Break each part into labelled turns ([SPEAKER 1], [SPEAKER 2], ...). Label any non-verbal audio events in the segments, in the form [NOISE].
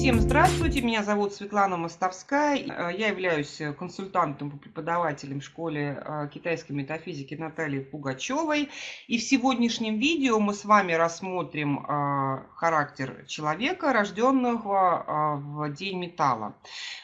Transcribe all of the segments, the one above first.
[SPEAKER 1] Всем здравствуйте, меня зовут Светлана Мостовская. Э, я являюсь консультантом по преподавателям в школе э, китайской метафизики Натальи Пугачевой. И в сегодняшнем видео мы с вами рассмотрим э, характер человека, рожденного в День металла.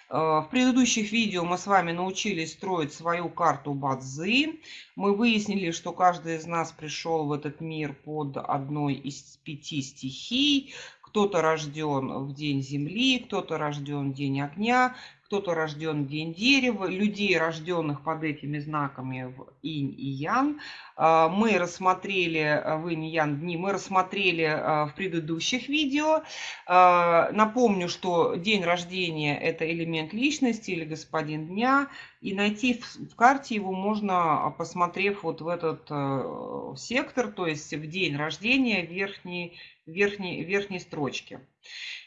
[SPEAKER 1] В предыдущих видео мы с вами научились строить свою карту Бадзи. Мы выяснили, что каждый из нас пришел в этот мир под одной из пяти стихий. Кто-то рожден в день земли, кто-то рожден в день огня, кто-то рожден в день дерева. Людей, рожденных под этими знаками в инь и ян, а, мы рассмотрели а, в инь и ян дни, мы рассмотрели а, в предыдущих видео. Напомню, что день рождения – это элемент личности или господин дня. И найти в карте его можно, посмотрев вот в этот э, сектор, то есть в день рождения верхний верхней, верхней строчке.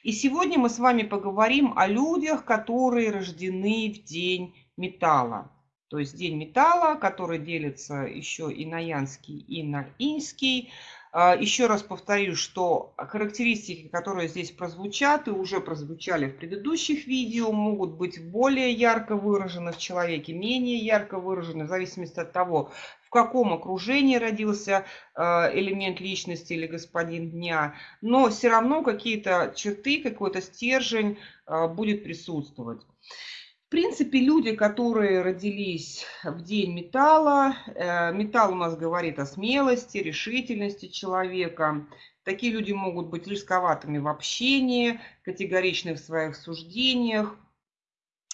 [SPEAKER 1] И сегодня мы с вами поговорим о людях, которые рождены в день металла. То есть день металла, который делится еще и на янский, и на инский. А, еще раз повторю, что характеристики, которые здесь прозвучат и уже прозвучали в предыдущих видео, могут быть более ярко выражены в человеке, менее ярко выражены, в зависимости от того, в каком окружении родился а, элемент личности или господин дня, но все равно какие-то черты, какой-то стержень а, будет присутствовать. В принципе, люди, которые родились в день металла, э, металл у нас говорит о смелости, решительности человека. Такие люди могут быть рисковатыми в общении, категоричны в своих суждениях.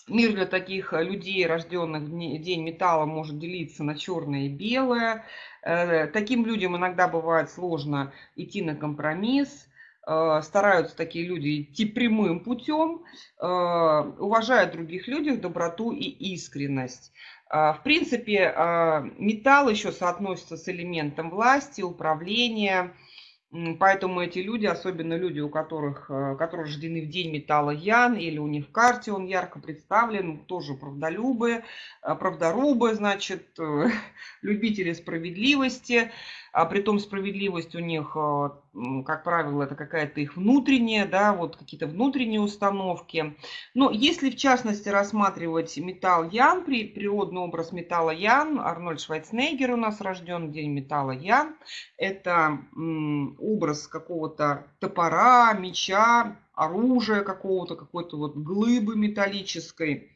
[SPEAKER 1] Мир для таких людей, рожденных в день металла, может делиться на черное и белое. Э, таким людям иногда бывает сложно идти на компромисс стараются такие люди идти прямым путем, э, уважают других людей, доброту и искренность. Э, в принципе, металл еще соотносится с элементом власти, управления, Поэтому эти люди, особенно люди, у которых, которые рождены в день металла Ян, или у них в карте он ярко представлен, тоже правдолюбы, правдорубы, значит, [LAUGHS] любители справедливости. А при том справедливость у них, как правило, это какая-то их внутренняя, да, вот какие-то внутренние установки. Но если в частности рассматривать металл Ян, природный образ металла Ян, Арнольд Швайцнегер у нас рожден день металла Ян, это образ какого-то топора, меча, оружия какого-то, какой-то вот глыбы металлической.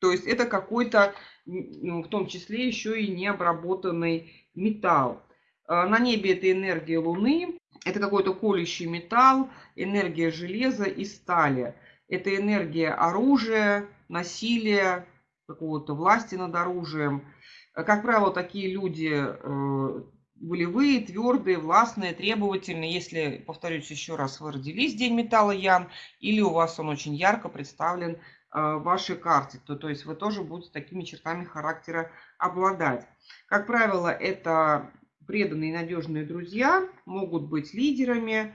[SPEAKER 1] То есть это какой-то, в том числе еще и необработанный металл. А, на небе это энергия Луны, это какой-то колющий металл, энергия железа и стали. Это энергия оружия, насилия, какого-то власти над оружием. Как правило, такие люди э, волевые, твердые, властные, требовательные. Если, повторюсь еще раз, вы родились День металла Ян, или у вас он очень ярко представлен э, в вашей карте, то, то есть вы тоже будете такими чертами характера обладать. Как правило, это преданные и надежные друзья, могут быть лидерами.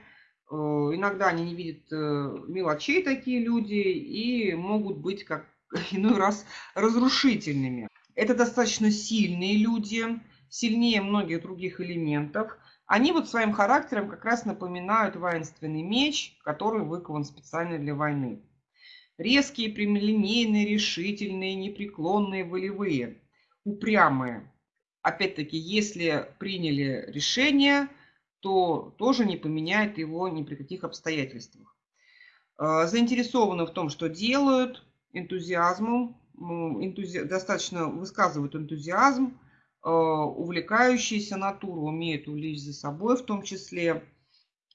[SPEAKER 1] Э, иногда они не видят э, мелочей такие люди и могут быть как [LAUGHS] иной раз разрушительными. Это достаточно сильные люди, сильнее многих других элементов. Они вот своим характером как раз напоминают воинственный меч, который выкован специально для войны. Резкие, прямолинейные, решительные, непреклонные, волевые, упрямые опять-таки, если приняли решение, то тоже не поменяет его ни при каких обстоятельствах. А, заинтересованы в том, что делают, энтузиазмом, энтузи... достаточно высказывают энтузиазм, увлекающиеся натуру, умеют увлечь за собой в том числе.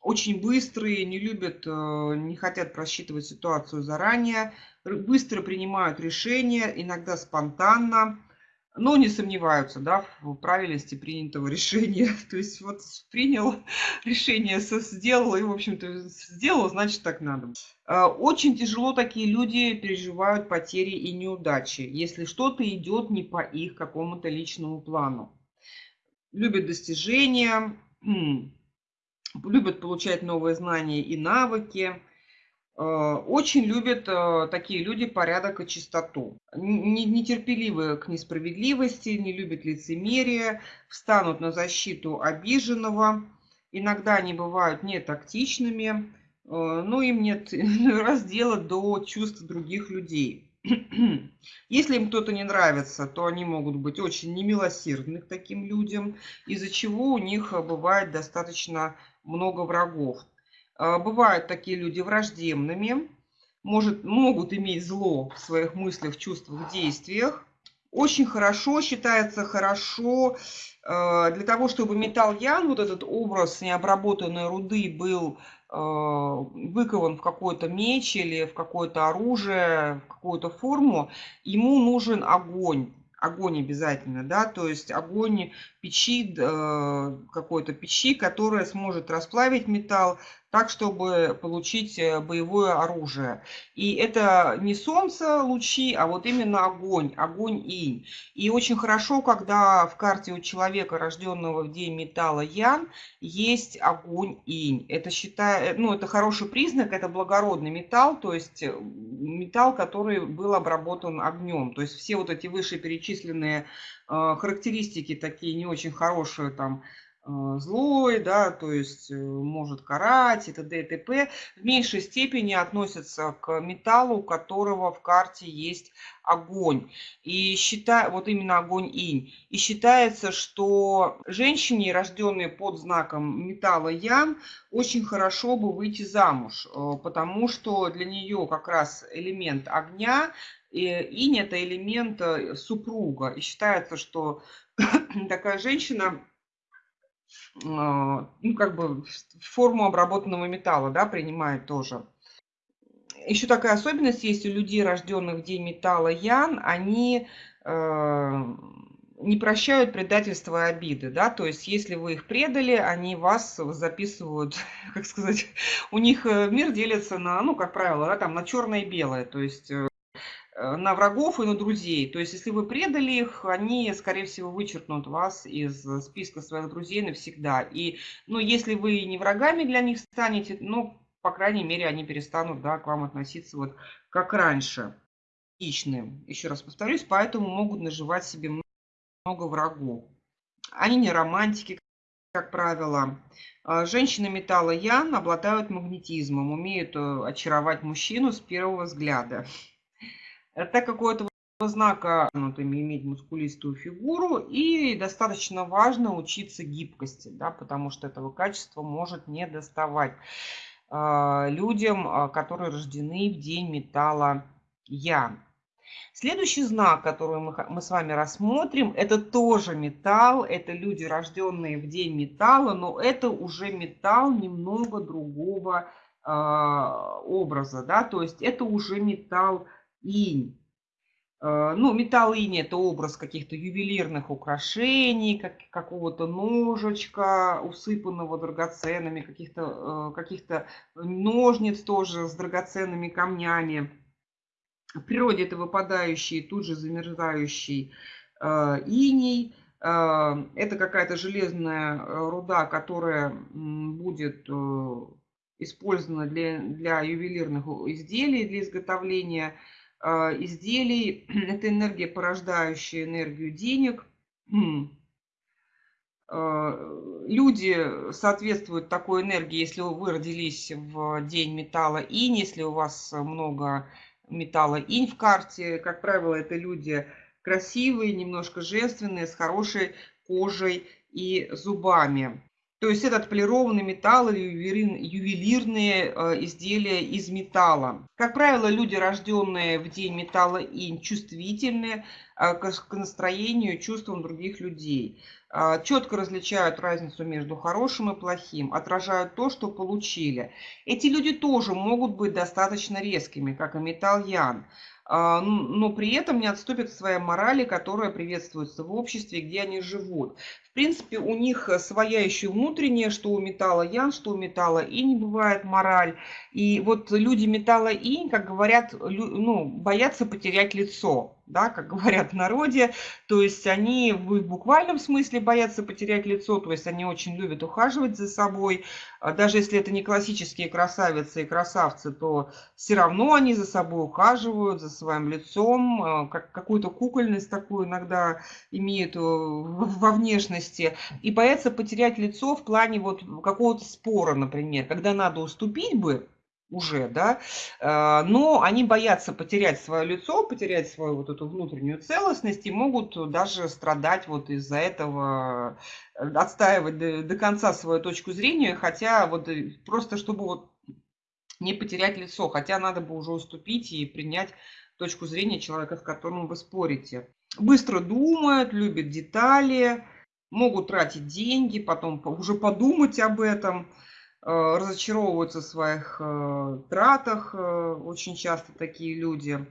[SPEAKER 1] Очень быстрые, не любят, а, не хотят просчитывать ситуацию заранее, быстро принимают решения, иногда спонтанно но не сомневаются да, в правильности принятого решения. [LAUGHS] То есть вот принял [LAUGHS] решение, сделал, и, в общем-то, сделал, значит, так надо. А, очень тяжело такие люди переживают потери и неудачи, если что-то идет не по их какому-то личному плану. Любят достижения, любят получать новые знания и навыки, очень любят э, такие люди порядок и чистоту. Нетерпеливы к несправедливости, не любят лицемерие, встанут на защиту обиженного. Иногда они бывают нетактичными, ну, им нет [LAUGHS] раздела до чувств других людей. [CLEARS THROAT] Если им кто-то не нравится, то они могут быть очень немилосердны к таким людям, из-за чего у них э, бывает достаточно много врагов. Э, бывают такие люди враждебными, может, могут иметь зло в своих мыслях, чувствах, действиях. Очень хорошо, считается хорошо, э, для того, чтобы металл Ян, вот этот образ необработанной руды был Э, выкован в какой-то меч или в какое-то оружие, в какую-то форму, ему нужен огонь. Огонь обязательно, да, то есть огонь печи, какой-то печи, которая сможет расплавить металл, так, чтобы получить э, боевое оружие. И это не солнце лучи, а вот именно огонь, огонь инь. И очень хорошо, когда в карте у человека, рожденного в день металла Ян, есть огонь инь. Это, считаю, э, ну, это хороший признак, это благородный металл, то есть э, металл, который был обработан огнем. То есть все вот эти вышеперечисленные характеристики, такие не очень хорошие, там, злой, да, то есть э, может карать и т.д. и т.п. в меньшей степени относятся к металлу, у которого в карте есть огонь. И считай, вот именно огонь инь. И считается, что женщине, рожденной под знаком металла ян, очень хорошо бы выйти замуж, э, потому что для нее как раз элемент огня, инь это элемент э, супруга. И считается, что [CLEARS THROAT] такая женщина ну, как бы форму обработанного металла, да, принимает тоже. Еще такая особенность есть у людей, рожденных в день металла Ян, они э, не прощают предательства и обиды, да, то есть если вы их предали, они вас записывают, [LAUGHS] как сказать, у них э, мир делится на, ну, как правило, да, там на черное и белое, то есть Э, на врагов и на друзей. То есть, если вы предали их, они, скорее всего, вычеркнут вас из списка своих друзей навсегда. И, ну, если вы не врагами для них станете, ну, по крайней мере, они перестанут, да, к вам относиться вот как раньше. Личные, еще раз повторюсь, поэтому могут наживать себе много врагов. Они не романтики, как правило. А женщины металла Ян обладают магнетизмом, умеют э, очаровать мужчину с первого взгляда. Так как у этого знака ну, иметь мускулистую фигуру и достаточно важно учиться гибкости, да, потому что этого качества может не доставать э, людям, а, которые рождены в день металла Я. Следующий знак, который мы, мы с вами рассмотрим, это тоже металл, это люди, рожденные в день металла, но это уже металл немного другого э, образа, да, то есть это уже металл инь. Э, ну, металл инь – это образ каких-то ювелирных украшений, как, какого-то ножичка, усыпанного драгоценными, каких-то э, каких ножниц тоже с драгоценными камнями. В природе это выпадающий, тут же замерзающий э, иней. Это какая-то железная руда, которая будет использована для, для ювелирных изделий, для изготовления а, изделий. [CLEARS THROAT] Это энергия, порождающая энергию денег. А, люди соответствуют такой энергии, если вы родились в день металла инь, если у вас много металла инь в карте. Как правило, это люди красивые, немножко женственные, с хорошей кожей и зубами. То есть это отполированный металл или ювелирные э, изделия из металла. Как правило, люди, рожденные в день металла инь, чувствительны э, к настроению и чувствам других людей. Э, четко различают разницу между хорошим и плохим, отражают то, что получили. Эти люди тоже могут быть достаточно резкими, как и металл ян но при этом не отступят от своей морали, которая приветствуется в обществе, где они живут принципе, у них своя еще внутренняя, что у металла ян, что у металла и не бывает мораль. И вот люди металла инь, как говорят, ну, боятся потерять лицо да, как говорят в народе. То есть они в буквальном смысле боятся потерять лицо, то есть они очень любят ухаживать за собой. А даже если это не классические красавицы и красавцы, то все равно они за собой ухаживают, за своим лицом, а, как, какую-то кукольность такую иногда имеют э, во внешности. И боятся потерять лицо в плане вот какого-то спора, например, когда надо уступить бы, уже, да, э, но они боятся потерять свое лицо, потерять свою вот эту внутреннюю целостность и могут даже страдать вот из-за этого, э, отстаивать до, до конца свою точку зрения, хотя вот э, просто чтобы вот не потерять лицо, хотя надо бы уже уступить и принять точку зрения человека, с которым вы спорите. Быстро думают, любят детали, могут тратить деньги, потом уже подумать об этом – разочаровываются в своих э, тратах, э, очень часто такие люди.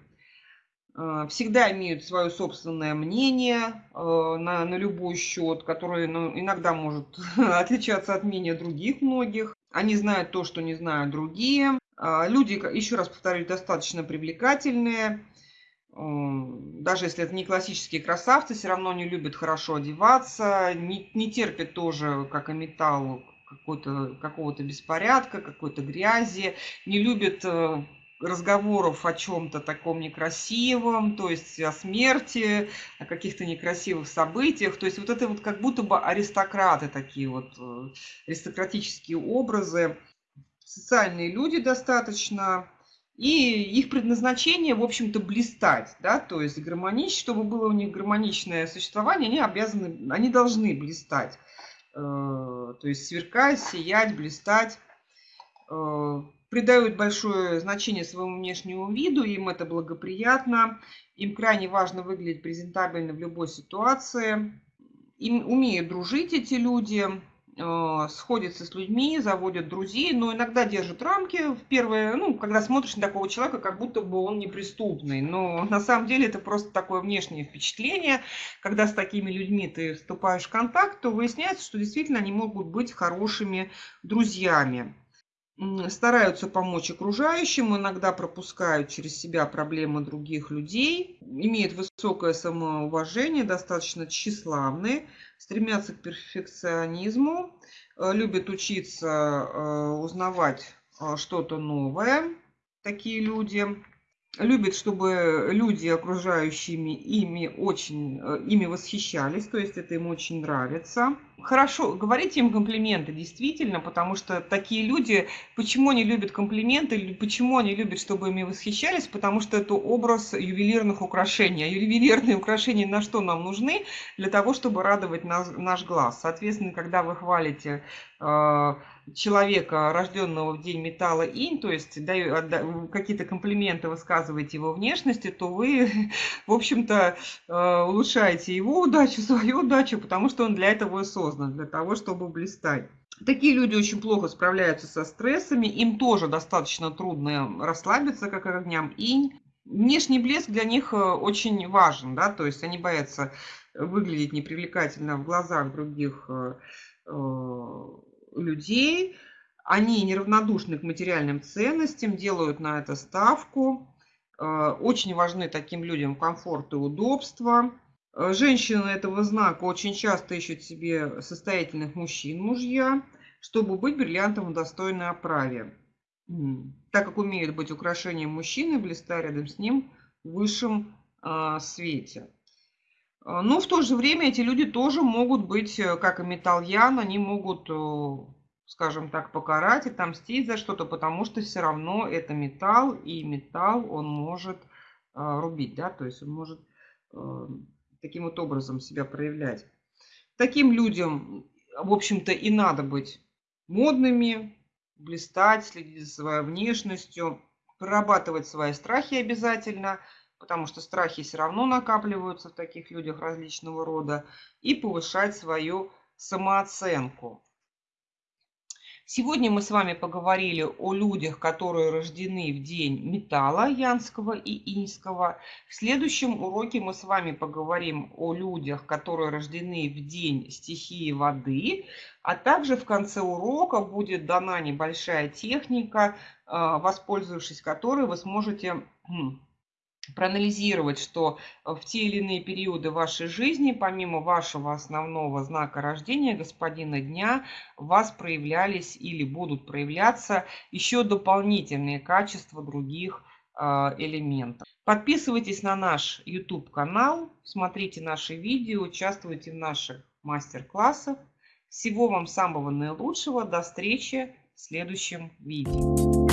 [SPEAKER 1] Всегда имеют свое собственное мнение на, на любой счет, которое ну, иногда может [LAUGHS] отличаться от мнения других многих. Они знают то, что не знают другие. Люди, еще раз повторюсь, достаточно привлекательные. Даже если это не классические красавцы, все равно не любят хорошо одеваться, не, не терпят тоже, как и металл, какого-то какого беспорядка, какой-то грязи, не любит э, разговоров о чем-то таком некрасивом, то есть о смерти, о каких-то некрасивых событиях. То есть вот это вот как будто бы аристократы такие вот, э, аристократические образы, социальные люди достаточно, и их предназначение, в общем-то, блистать, да, то есть гармонич, чтобы было у них гармоничное существование, они обязаны, они должны блистать. Э, то есть сверкать, сиять, блистать, э, придают большое значение своему внешнему виду, им это благоприятно, им крайне важно выглядеть презентабельно в любой ситуации, им умеют дружить эти люди, сходятся с людьми, заводят друзей, но иногда держат рамки в первое, ну, когда смотришь на такого человека, как будто бы он неприступный. Но на самом деле это просто такое внешнее впечатление. Когда с такими людьми ты вступаешь в контакт, то выясняется, что действительно они могут быть хорошими друзьями стараются помочь окружающим, иногда пропускают через себя проблемы других людей, имеют высокое самоуважение, достаточно тщеславны, стремятся к перфекционизму, э, любят учиться, э, узнавать э, что-то новое, такие люди любит, чтобы люди, окружающими ими, очень э, ими восхищались, то есть это им очень нравится. Хорошо, говорите им комплименты, действительно, потому что такие люди, почему они любят комплименты, почему они любят, чтобы ими восхищались, потому что это образ ювелирных украшений. А ювелирные украшения на что нам нужны? Для того, чтобы радовать наш, наш глаз. Соответственно, когда вы хвалите э, человека, рожденного в день металла инь, то есть какие-то комплименты высказываете его внешности, то вы, [LAUGHS] в общем-то, э, улучшаете его удачу, [LAUGHS] свою удачу, потому что он для этого и создан, для того, чтобы блистать. Такие люди очень плохо справляются со стрессами, им тоже достаточно трудно расслабиться, как огням инь. Внешний блеск для них э, очень важен, да, то есть они боятся выглядеть непривлекательно в глазах других э, людей, они неравнодушны к материальным ценностям, делают на это ставку. Э, очень важны таким людям комфорт и удобство. Э, женщины этого знака очень часто ищут себе состоятельных мужчин, мужья, чтобы быть бриллиантом в достойной оправе. Так как умеют быть украшением мужчины, блистая рядом с ним в высшем э, свете. А, но в то же время эти люди тоже могут быть, э, как и металльян, они могут, э, скажем так, покарать, отомстить за что-то, потому что все равно это металл, и металл он может а, рубить, да, то есть он может э, таким вот образом себя проявлять. Таким людям, в общем-то, и надо быть модными, блистать, следить за своей внешностью, прорабатывать свои страхи обязательно – потому что страхи все равно накапливаются в таких людях различного рода, и повышать свою самооценку. Сегодня мы с вами поговорили о людях, которые рождены в день металла янского и иньского. В следующем уроке мы с вами поговорим о людях, которые рождены в день стихии воды, а также в конце урока будет дана небольшая техника, э, воспользовавшись которой вы сможете хм, проанализировать, что э, в те или иные периоды вашей жизни, помимо вашего основного знака рождения, господина дня, у вас проявлялись или будут проявляться еще дополнительные качества других э, элементов. Подписывайтесь на наш YouTube-канал, смотрите наши видео, участвуйте в наших мастер-классах. Всего вам самого наилучшего. До встречи в следующем видео.